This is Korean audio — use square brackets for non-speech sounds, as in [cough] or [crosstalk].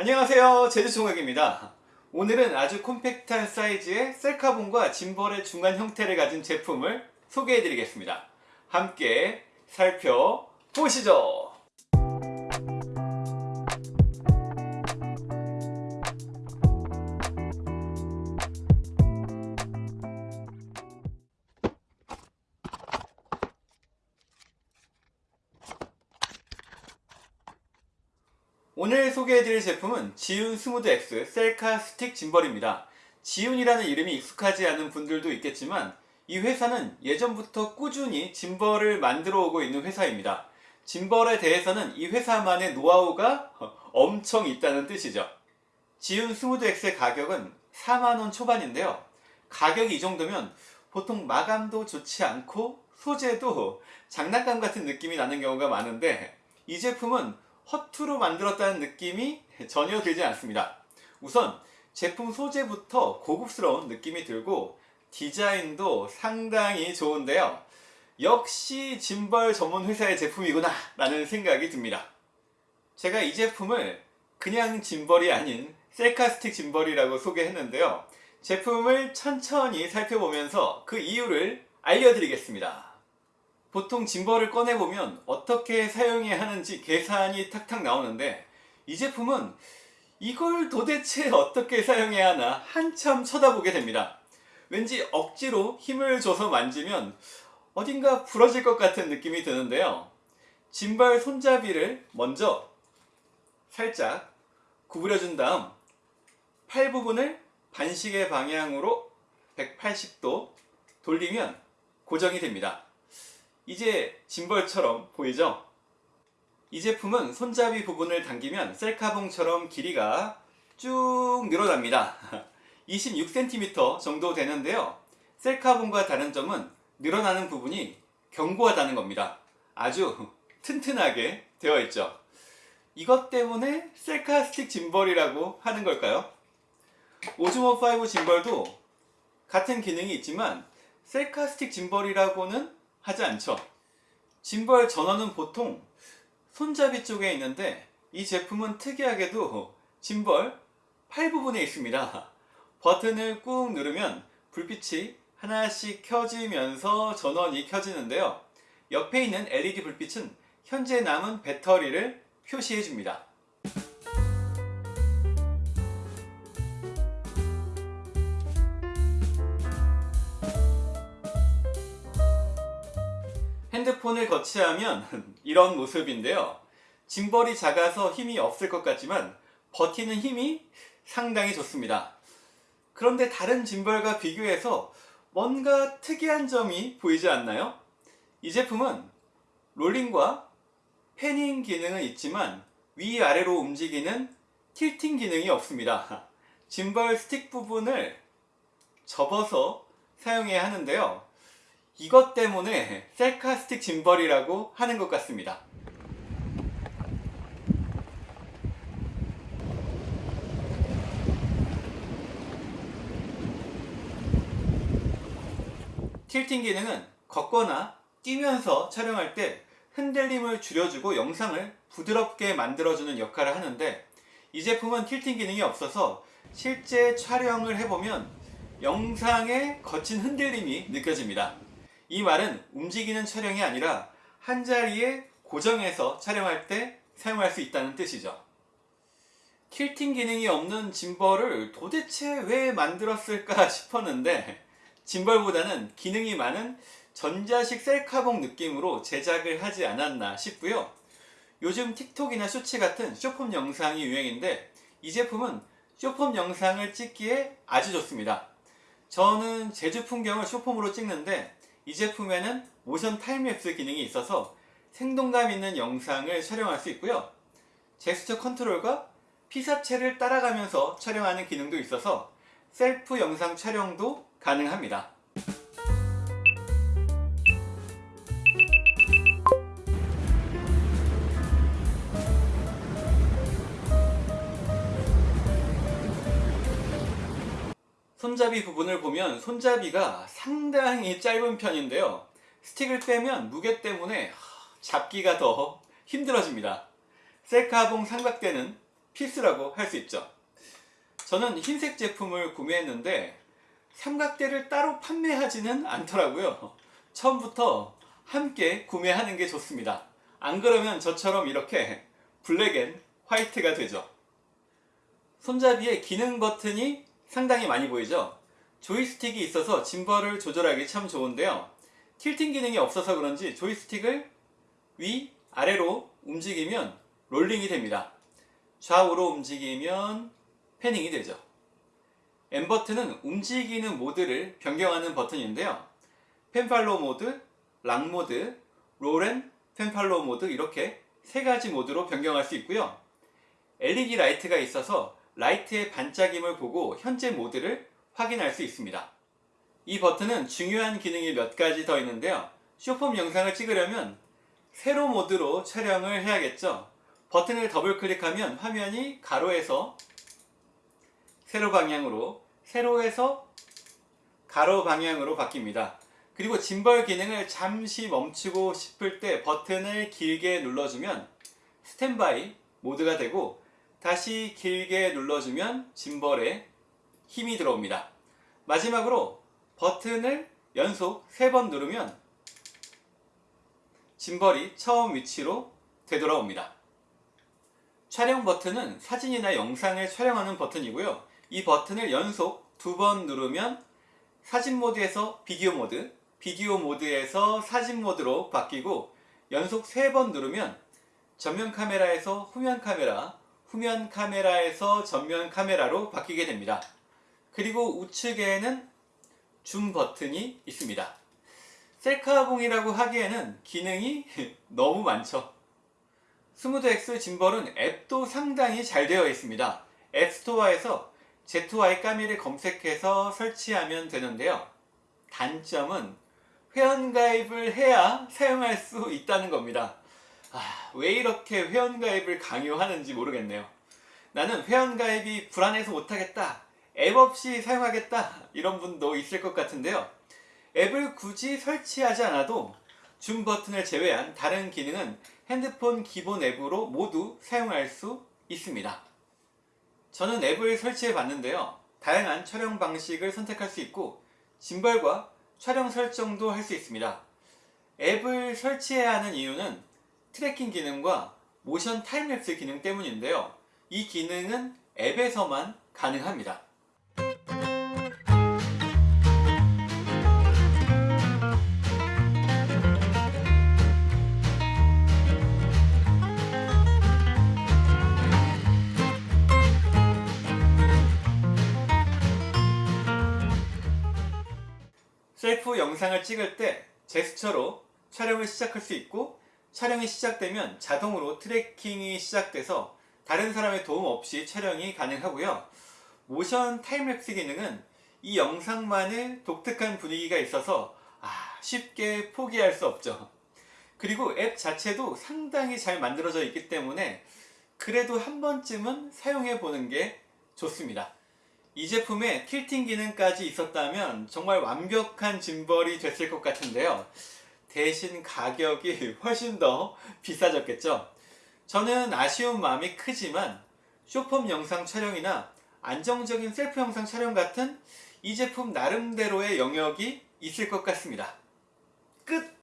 안녕하세요. 제주총각입니다. 오늘은 아주 콤팩트한 사이즈의 셀카봉과 짐벌의 중간 형태를 가진 제품을 소개해 드리겠습니다. 함께 살펴보시죠 소개해드릴 제품은 지윤 Smooth X 셀카 스틱 짐벌입니다. 지윤이라는 이름이 익숙하지 않은 분들도 있겠지만 이 회사는 예전부터 꾸준히 짐벌을 만들어 오고 있는 회사입니다. 짐벌에 대해서는 이 회사만의 노하우가 엄청 있다는 뜻이죠. 지윤 Smooth X의 가격은 4만원 초반인데요. 가격이 이 정도면 보통 마감도 좋지 않고 소재도 장난감 같은 느낌이 나는 경우가 많은데 이 제품은 허투루 만들었다는 느낌이 전혀 들지 않습니다. 우선 제품 소재부터 고급스러운 느낌이 들고 디자인도 상당히 좋은데요. 역시 짐벌 전문 회사의 제품이구나 라는 생각이 듭니다. 제가 이 제품을 그냥 짐벌이 아닌 셀카스틱 짐벌이라고 소개했는데요. 제품을 천천히 살펴보면서 그 이유를 알려드리겠습니다. 보통 짐벌을 꺼내보면 어떻게 사용해야 하는지 계산이 탁탁 나오는데 이 제품은 이걸 도대체 어떻게 사용해야 하나 한참 쳐다보게 됩니다. 왠지 억지로 힘을 줘서 만지면 어딘가 부러질 것 같은 느낌이 드는데요. 짐벌 손잡이를 먼저 살짝 구부려 준 다음 팔 부분을 반시계 방향으로 180도 돌리면 고정이 됩니다. 이제 짐벌처럼 보이죠? 이 제품은 손잡이 부분을 당기면 셀카봉처럼 길이가 쭉 늘어납니다. [laughs] 26cm 정도 되는데요. 셀카봉과 다른 점은 늘어나는 부분이 견고하다는 겁니다. 아주 튼튼하게 되어 있죠. 이것 때문에 셀카 스틱 짐벌이라고 하는 걸까요? 오즈모5 짐벌도 같은 기능이 있지만 셀카 스틱 짐벌이라고는 하지 않죠. 짐벌 전원은 보통 손잡이 쪽에 있는데 이 제품은 특이하게도 짐벌 팔 부분에 있습니다. 버튼을 꾹 누르면 불빛이 하나씩 켜지면서 전원이 켜지는데요. 옆에 있는 LED 불빛은 현재 남은 배터리를 표시해 줍니다. 핸드폰을 거치하면 [laughs] 이런 모습인데요. 짐벌이 작아서 힘이 없을 것 같지만 버티는 힘이 상당히 좋습니다. 그런데 다른 짐벌과 비교해서 뭔가 특이한 점이 보이지 않나요? 이 제품은 롤링과 패닝 기능은 있지만 위아래로 움직이는 틸팅 기능이 없습니다. [laughs] 짐벌 스틱 부분을 접어서 사용해야 하는데요. 이것 때문에 셀카 스틱 짐벌이라고 하는 것 같습니다. 틸팅 기능은 걷거나 뛰면서 촬영할 때 흔들림을 줄여주고 영상을 부드럽게 만들어주는 역할을 하는데 이 제품은 틸팅 기능이 없어서 실제 촬영을 해보면 영상에 거친 흔들림이 느껴집니다. 이 말은 움직이는 촬영이 아니라 한자리에 고정해서 촬영할 때 사용할 수 있다는 뜻이죠. 킬팅 기능이 없는 짐벌을 도대체 왜 만들었을까 [laughs] 싶었는데 짐벌보다는 기능이 많은 전자식 셀카봉 느낌으로 제작을 하지 않았나 싶고요. 요즘 틱톡이나 쇼츠 같은 쇼폼 영상이 유행인데 이 제품은 쇼폼 영상을 찍기에 아주 좋습니다. 저는 제주 풍경을 쇼폼으로 찍는데 이 제품에는 motion timelapse 기능이 있어서 생동감 있는 영상을 촬영할 수 있고요. 제스처 컨트롤과 피사체를 따라가면서 촬영하는 기능도 있어서 셀프 영상 촬영도 가능합니다. 손잡이 부분을 보면 손잡이가 상당히 짧은 편인데요 스틱을 빼면 무게 때문에 잡기가 더 힘들어집니다 셀카봉 삼각대는 필수라고 할 수 있죠. 저는 흰색 제품을 구매했는데 삼각대를 따로 판매하지는 않더라고요. 처음부터 함께 구매하는 게 좋습니다. 안 그러면 저처럼 이렇게 black and white가 되죠. 손잡이에 기능 버튼이 상당히 많이 보이죠? 조이스틱이 있어서 짐벌을 조절하기 참 좋은데요. tilting 기능이 없어서 그런지 조이스틱을 위, 아래로 움직이면 롤링이 됩니다. 좌우로 움직이면 panning이 되죠. M 버튼은 움직이는 모드를 변경하는 버튼인데요. pan follow 모드, lock 모드, roll and pan follow 모드 이렇게 세 가지 모드로 변경할 수 있고요. LED 라이트가 있어서 라이트의 반짝임을 보고 현재 모드를 확인할 수 있습니다. 이 버튼은 중요한 기능이 몇 가지 더 있는데요. 쇼폼 영상을 찍으려면 세로 모드로 촬영을 해야겠죠. 버튼을 더블 클릭하면 화면이 가로에서 세로 방향으로 세로에서 가로 방향으로 바뀝니다. 그리고 짐벌 기능을 잠시 멈추고 싶을 때 버튼을 길게 눌러주면 스탠바이 모드가 되고 다시 길게 눌러주면 짐벌에 힘이 들어옵니다. 마지막으로 버튼을 연속 3번 누르면 짐벌이 처음 위치로 되돌아옵니다. 촬영 버튼은 사진이나 영상을 촬영하는 버튼이고요. 이 버튼을 연속 두 번 누르면 사진 모드에서 비디오 모드, 비디오 모드에서 사진 모드로 바뀌고 연속 세 번 누르면 전면 카메라에서 후면 카메라, 후면 카메라에서 전면 카메라로 바뀌게 됩니다. 그리고 우측에는 줌 버튼이 있습니다. 셀카봉이라고 하기에는 기능이 [laughs] 너무 많죠. 스무드X 짐벌은 앱도 상당히 잘 되어 있습니다. 앱스토어에서 Z2Y 까미를 검색해서 설치하면 되는데요. 단점은 회원가입을 해야 사용할 수 있다는 겁니다. 아, 왜 이렇게 회원가입을 강요하는지 모르겠네요. 나는 회원가입이 불안해서 못하겠다. 앱 없이 사용하겠다. 이런 분도 있을 것 같은데요. 앱을 굳이 설치하지 않아도 줌 버튼을 제외한 다른 기능은 핸드폰 기본 앱으로 모두 사용할 수 있습니다. 저는 앱을 설치해 봤는데요. 다양한 촬영 방식을 선택할 수 있고 짐벌과 촬영 설정도 할 수 있습니다. 앱을 설치해야 하는 이유는 tracking 기능과 motion timelapse 기능 때문인데요. 이 기능은 앱에서만 가능합니다. 셀프 영상을 찍을 때 제스처로 촬영을 시작할 수 있고 촬영이 시작되면 자동으로 tracking이 시작돼서 다른 사람의 도움 없이 촬영이 가능하고요. motion timelapse 기능은 이 영상만의 독특한 분위기가 있어서 아, 쉽게 포기할 수 없죠. 그리고 앱 자체도 상당히 잘 만들어져 있기 때문에 그래도 한 번쯤은 사용해 보는 게 좋습니다. 이 제품에 틸팅 기능까지 있었다면 정말 완벽한 짐벌이 됐을 것 같은데요. 대신 가격이 [laughs] 훨씬 더 비싸졌겠죠. 저는 아쉬운 마음이 크지만 쇼폼 영상 촬영이나 안정적인 셀프 영상 촬영 같은 이 제품 나름대로의 영역이 있을 것 같습니다. 끝!